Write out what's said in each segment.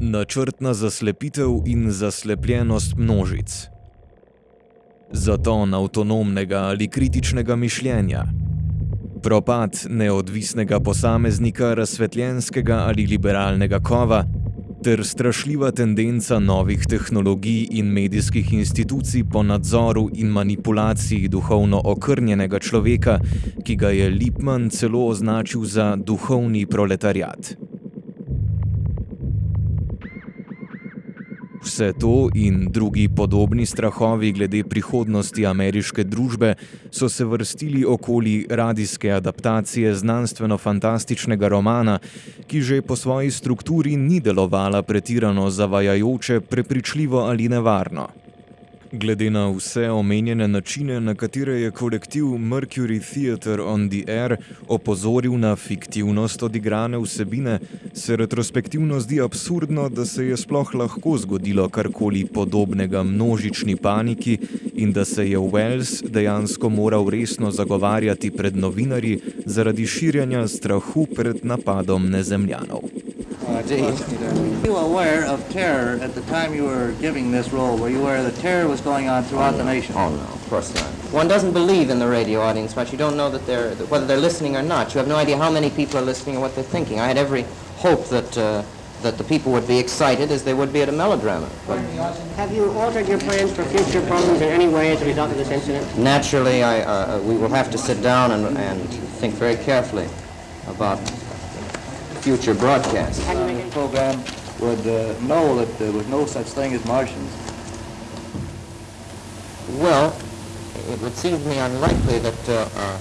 načrtna zaslepitev in zaslepljenost množic, zaton avtonomnega ali kritičnega mišljenja, propad neodvisnega posameznika razsvetljenskega ali liberalnega kova ter strašljiva tendenca novih tehnologij in medijskih institucij po nadzoru in manipulaciji duhovno okrnjenega človeka, ki ga je Lipman celo označil za duhovni proletariat. Vse to in drugi podobni strahovi glede prihodnosti ameriške družbe so se vrstili okoli radijske adaptacije znanstveno-fantastičnega romana, ki že po svoji strukturi ni delovala pretirano zavajajoče, prepričljivo ali nevarno. Glede na vse omenjene načine, na katere je kolektiv Mercury Theatre on the Air opozoril na fiktivnost odigrane vsebine, se retrospektivno zdi absurdno, da se je sploh lahko zgodilo karkoli podobnega množični paniki in da se je Wells dejansko moral resno zagovarjati pred novinarji zaradi širjanja strahu pred napadom nezemljanov. Indeed. Were you aware of terror at the time you were giving this role? Were you aware that terror was going on throughout oh, the nation? Oh, no, of course not. One doesn't believe in the radio audience much. You don't know that they're, whether they're listening or not. You have no idea how many people are listening or what they're thinking. I had every hope that, uh, that the people would be excited as they would be at a melodrama. But have you altered your plans for future programs in any way as a result of this incident? Naturally, I, uh, we will have to sit down and, and think very carefully about future broadcasts. The program would uh, know that there was no such thing as Martians. Well, it would seem to me unlikely that uh, uh,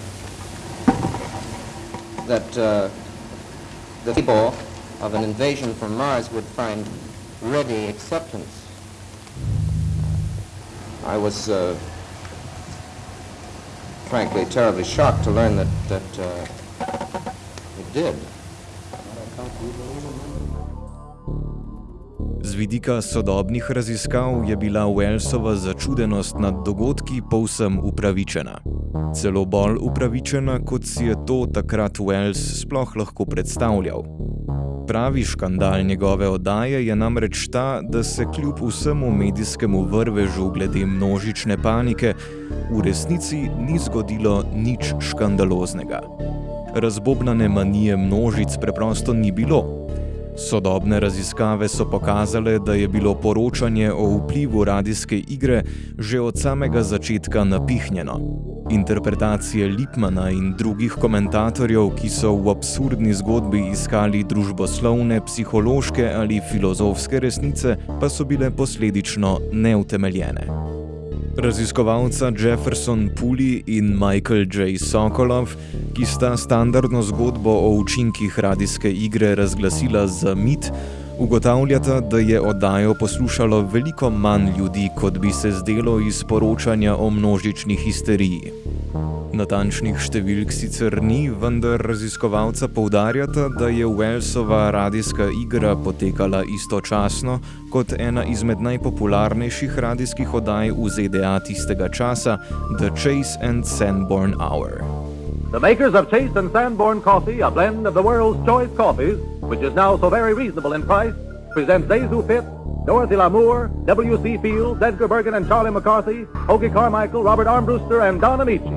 that uh, the people of an invasion from Mars would find ready acceptance. I was uh, frankly terribly shocked to learn that that uh, it did. Z vidika sodobnih raziskav je bila Wellsova začudenost nad dogodki povsem upravičena. Celo bolj upravičena, kot si je to takrat Wells sploh lahko predstavljal. Pravi škandal njegove oddaje je namreč ta, da se kljub vsemu medijskemu vrvežu glede množične panike v resnici ni zgodilo nič škandaloznega razbobnane manije množic preprosto ni bilo. Sodobne raziskave so pokazale, da je bilo poročanje o vplivu radijske igre že od samega začetka napihnjeno. Interpretacije Lipmana in drugih komentatorjev, ki so v absurdni zgodbi iskali družboslovne, psihološke ali filozofske resnice, pa so bile posledično neutemeljene. Raziskovalca Jefferson Puli in Michael J. Sokolov, ki sta standardno zgodbo o učinkih radijske igre razglasila za mit, ugotavljata, da je oddajo poslušalo veliko manj ljudi, kot bi se zdelo iz poročanja o množični histeriji. Natančnih številk sicer ni, vendar raziskovalca poudarjata, da je Wellsova radijska igra potekala istočasno kot ena izmed najpopularnejših radijskih oddaj v ZDA tistega časa, The Chase and Sanborn Hour. The makers of Chase and Sanborn Coffee, a blend of the world's choice coffees, which is now so very reasonable in price, presents Zazu Pitt, Dorothy Lamour, W.C. Fields, Edgar Bergen and Charlie McCarthy, Hoagie Carmichael, Robert Armbruster and Don Amici.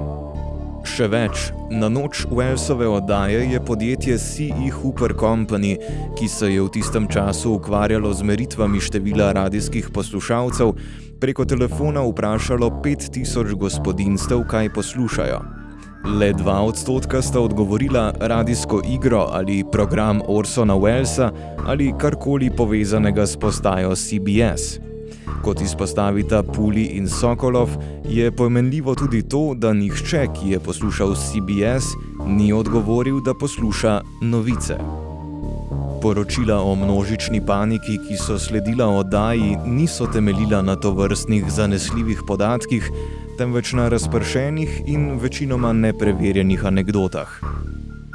Še več, na noč Wellsove oddaje je podjetje CE Hooper Company, ki se je v tistem času ukvarjalo z meritvami števila radijskih poslušalcev, preko telefona vprašalo 5000 gospodinstev, kaj poslušajo. Le dva odstotka sta odgovorila radijsko igro ali program Orsona Wellsa ali karkoli povezanega s postajo CBS. Kot izpostavita Puli in Sokolov, je pomenljivo tudi to, da nihče, ki je poslušal CBS, ni odgovoril, da posluša novice. Poročila o množični paniki, ki so sledila oddaji, niso temeljila na to vrstnih zanesljivih podatkih, temveč na razpršenih in večinoma nepreverjenih anegdotah.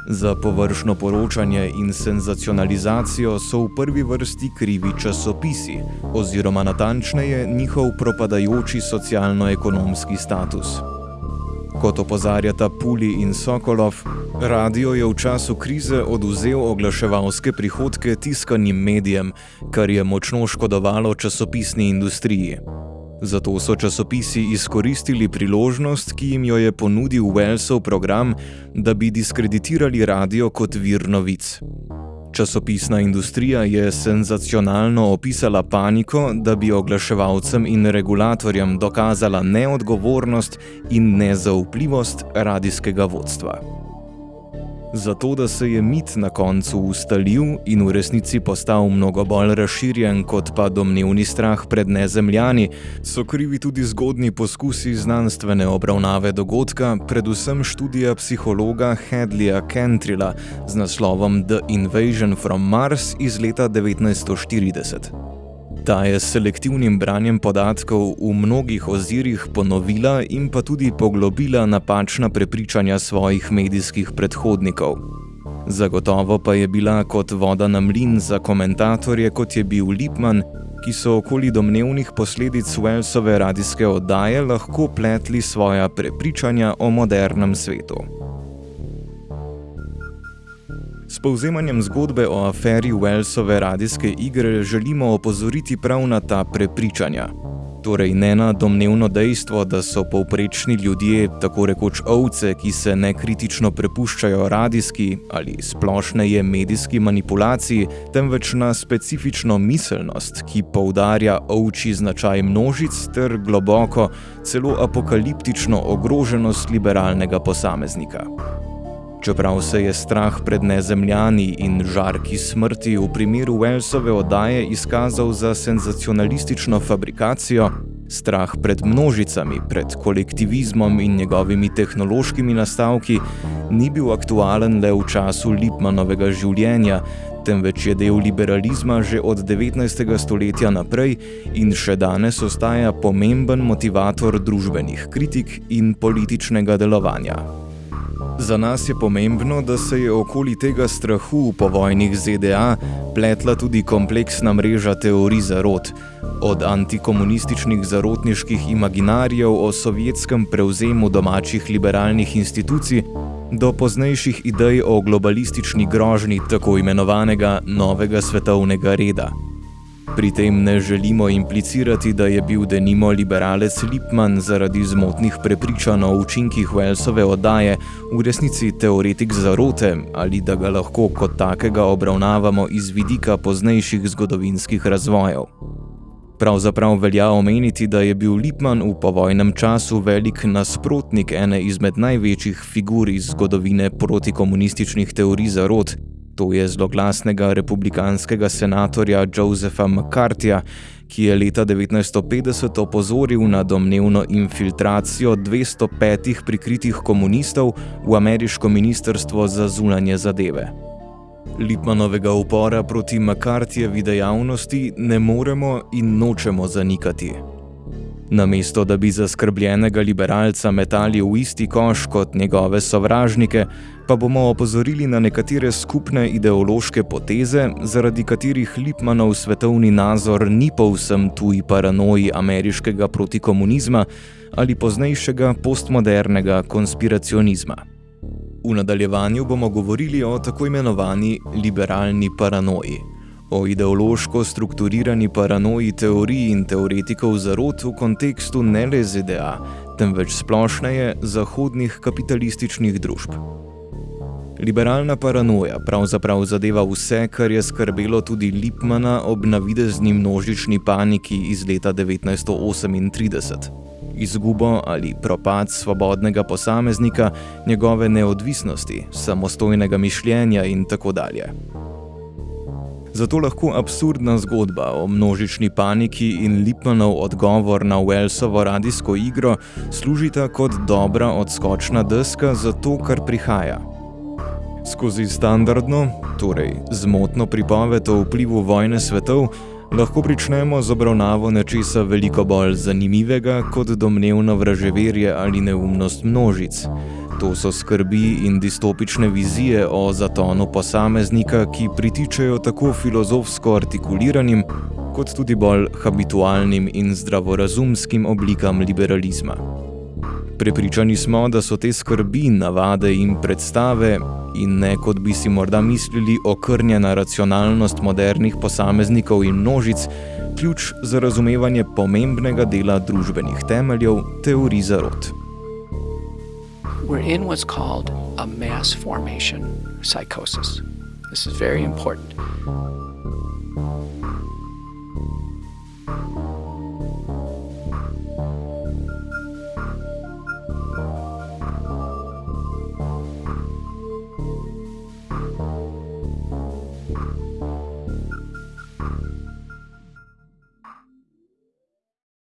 Za površno poročanje in senzacionalizacijo so v prvi vrsti krivi časopisi, oziroma natančneje njihov propadajoči socialno-ekonomski status. Kot opozarjata Puli in Sokolov, Radio je v času krize oduzel oglaševalske prihodke tiskanim medijem, kar je močno škodovalo časopisni industriji. Zato so časopisi izkoristili priložnost, ki jim jo je ponudil Wellsov program, da bi diskreditirali radio kot vir novic. Časopisna industrija je senzacionalno opisala paniko, da bi oglaševalcem in regulatorjem dokazala neodgovornost in nezaupljivost radijskega vodstva. Zato, da se je mit na koncu ustalil in v resnici postal mnogo bolj razširjen kot pa domnevni strah pred nezemljani, so krivi tudi zgodni poskusi znanstvene obravnave dogodka, predvsem študija psihologa Hedleya Kentrila z naslovom The Invasion from Mars iz leta 1940. Ta je s selektivnim branjem podatkov v mnogih ozirih ponovila in pa tudi poglobila napačna prepričanja svojih medijskih predhodnikov. Zagotovo pa je bila kot voda na mlin za komentatorje, kot je bil Lipman, ki so okoli domnevnih posledic Wellsove radijske oddaje lahko pletli svoja prepričanja o modernem svetu. S povzemanjem zgodbe o aferi Wellsove radijske igre želimo opozoriti prav na ta prepričanja. Torej ne na domnevno dejstvo, da so povprečni ljudje tako rekoč ovce, ki se nekritično prepuščajo radijski ali splošneje medijski manipulaciji, temveč na specifično miselnost, ki poudarja ovči značaj množic ter globoko, celo apokaliptično ogroženost liberalnega posameznika. Čeprav se je strah pred nezemljani in žarki smrti v primeru Wellsove oddaje izkazal za senzacionalistično fabrikacijo, strah pred množicami, pred kolektivizmom in njegovimi tehnološkimi nastavki ni bil aktualen le v času Lipmanovega življenja, temveč je del liberalizma že od 19. stoletja naprej in še danes ostaja pomemben motivator družbenih kritik in političnega delovanja. Za nas je pomembno, da se je okoli tega strahu v povojnih ZDA pletla tudi kompleksna mreža teorij zarot, od antikomunističnih zarotniških imaginarijev o sovjetskem prevzemu domačih liberalnih institucij do poznejših idej o globalistični grožnji tako imenovanega novega svetovnega reda. Pri tem ne želimo implicirati, da je bil denimo liberalec Lipman zaradi zmotnih prepričanj o učinkih Wellsove oddaje v resnici teoretik zarote ali da ga lahko kot takega obravnavamo iz vidika poznejših zgodovinskih razvojev. Pravzaprav velja omeniti, da je bil Lipman v povojnem času velik nasprotnik ene izmed največjih figur iz zgodovine protikomunističnih teorij zarot, To je zloglasnega republikanskega senatorja Josepha McCarthyja, ki je leta 1950 opozoril na domnevno infiltracijo 205 prikritih komunistov v ameriško ministrstvo za zunanje zadeve. Lipmanovega upora proti McCarthyjevi dejavnosti ne moremo in nočemo zanikati. Namesto da bi zaskrbljenega liberalca metali v isti koš kot njegove sovražnike, pa bomo opozorili na nekatere skupne ideološke poteze, zaradi katerih Lipmanov svetovni nazor ni povsem tuji paranoji ameriškega protikomunizma ali poznejšega postmodernega konspiracionizma. V nadaljevanju bomo govorili o tako imenovani liberalni paranoji – o ideološko strukturirani paranoji teorij in teoretikov zarot v kontekstu ne le ZDA, temveč splošneje zahodnih kapitalističnih družb. Liberalna paranoja pravzaprav zadeva vse, kar je skrbelo tudi Lipmana ob navidezni množični paniki iz leta 1938. Izgubo ali propad svobodnega posameznika, njegove neodvisnosti, samostojnega mišljenja in tako dalje. Zato lahko absurdna zgodba o množični paniki in Lipmanov odgovor na Wellsovo radijsko igro služita kot dobra odskočna deska za to, kar prihaja. Skozi standardno, torej zmotno pripoved o vplivu vojne svetov, lahko pričnemo z obravnavo nečesa veliko bolj zanimivega kot domnevno vraževerje ali neumnost množic. To so skrbi in distopične vizije o zatonu posameznika, ki pritičajo tako filozofsko artikuliranim, kot tudi bolj habitualnim in zdravorazumskim oblikam liberalizma. Prepričani smo, da so te skrbi, navade in predstave, in ne kot bi si morda mislili, okrnjena racionalnost modernih posameznikov in množic, ključ za razumevanje pomembnega dela družbenih temeljev teorij zarot. We're in what's called a mass formation psychosis. This is very important.